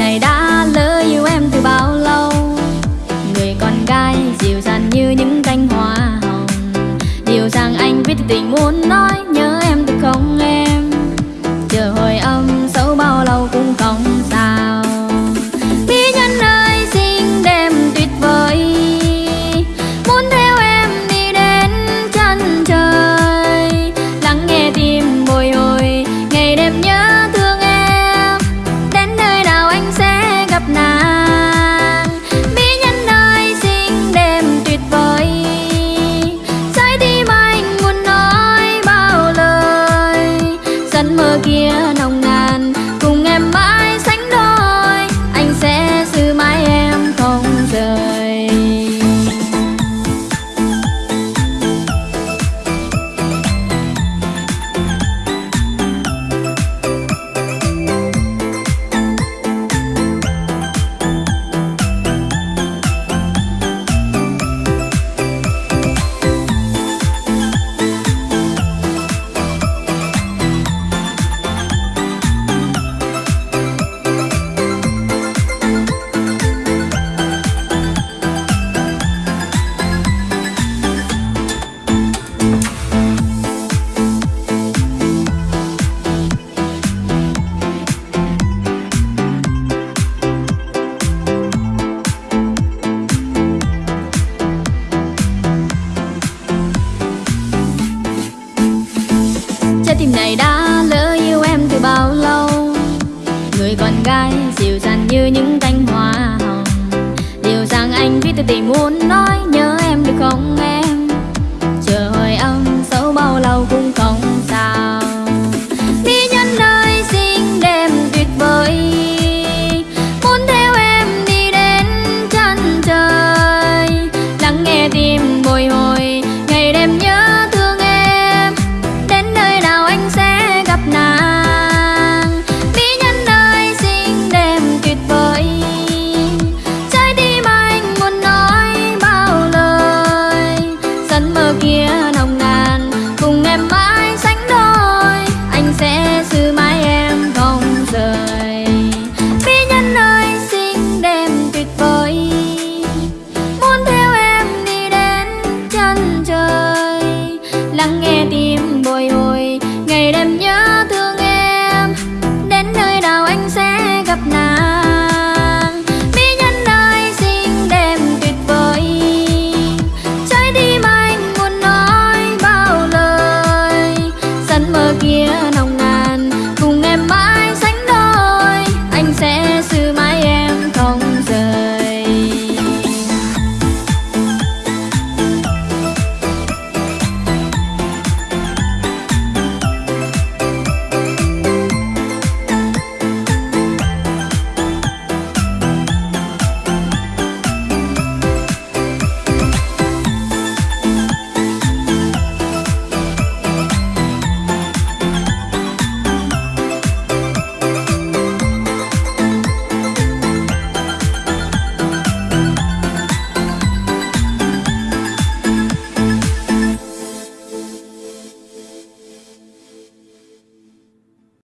Ngày này đã lỡ yêu em từ bao lâu? Người con gái dịu dàng như những cánh hoa hồng. Điều rằng anh viết từ tình muốn nói nhớ em được không em?